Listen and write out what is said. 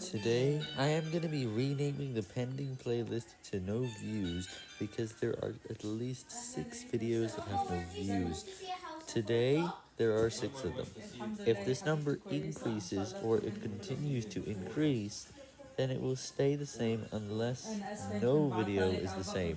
Today, I am going to be renaming the pending playlist to no views because there are at least 6 videos that have no views. Today, there are 6 of them. If this number increases or it continues to increase, then it will stay the same unless no video is the same.